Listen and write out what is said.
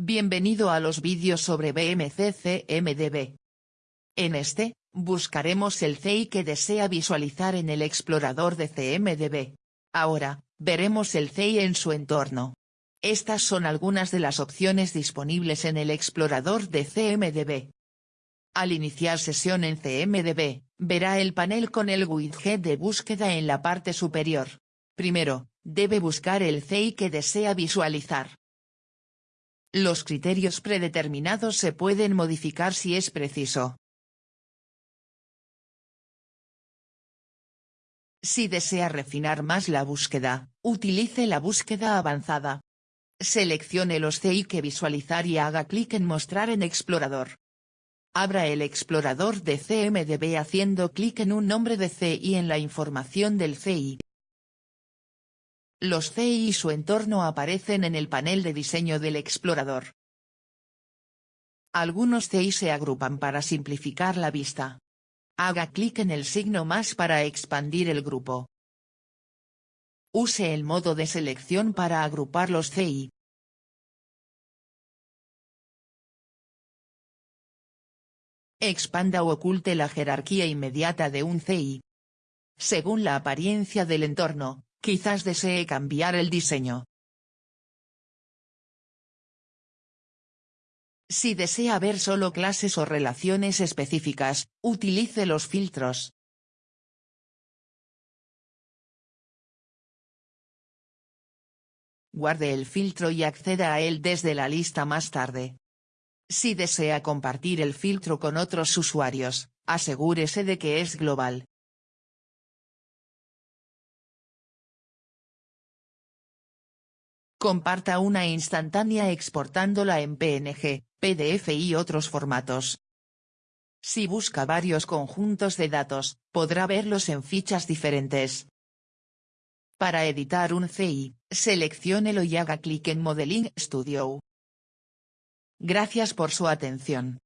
Bienvenido a los vídeos sobre BMC-CMDB. En este, buscaremos el CI que desea visualizar en el explorador de CMDB. Ahora, veremos el CI en su entorno. Estas son algunas de las opciones disponibles en el explorador de CMDB. Al iniciar sesión en CMDB, verá el panel con el widget de búsqueda en la parte superior. Primero, debe buscar el CI que desea visualizar. Los criterios predeterminados se pueden modificar si es preciso. Si desea refinar más la búsqueda, utilice la búsqueda avanzada. Seleccione los CI que visualizar y haga clic en Mostrar en Explorador. Abra el explorador de CMDB haciendo clic en un nombre de CI en la información del CI. Los CI y su entorno aparecen en el panel de diseño del explorador. Algunos CI se agrupan para simplificar la vista. Haga clic en el signo más para expandir el grupo. Use el modo de selección para agrupar los CI. Expanda o oculte la jerarquía inmediata de un CI. Según la apariencia del entorno, quizás desee cambiar el diseño. Si desea ver solo clases o relaciones específicas, utilice los filtros. Guarde el filtro y acceda a él desde la lista más tarde. Si desea compartir el filtro con otros usuarios, asegúrese de que es global. Comparta una instantánea exportándola en PNG, PDF y otros formatos. Si busca varios conjuntos de datos, podrá verlos en fichas diferentes. Para editar un CI, selecciónelo y haga clic en Modeling Studio. Gracias por su atención.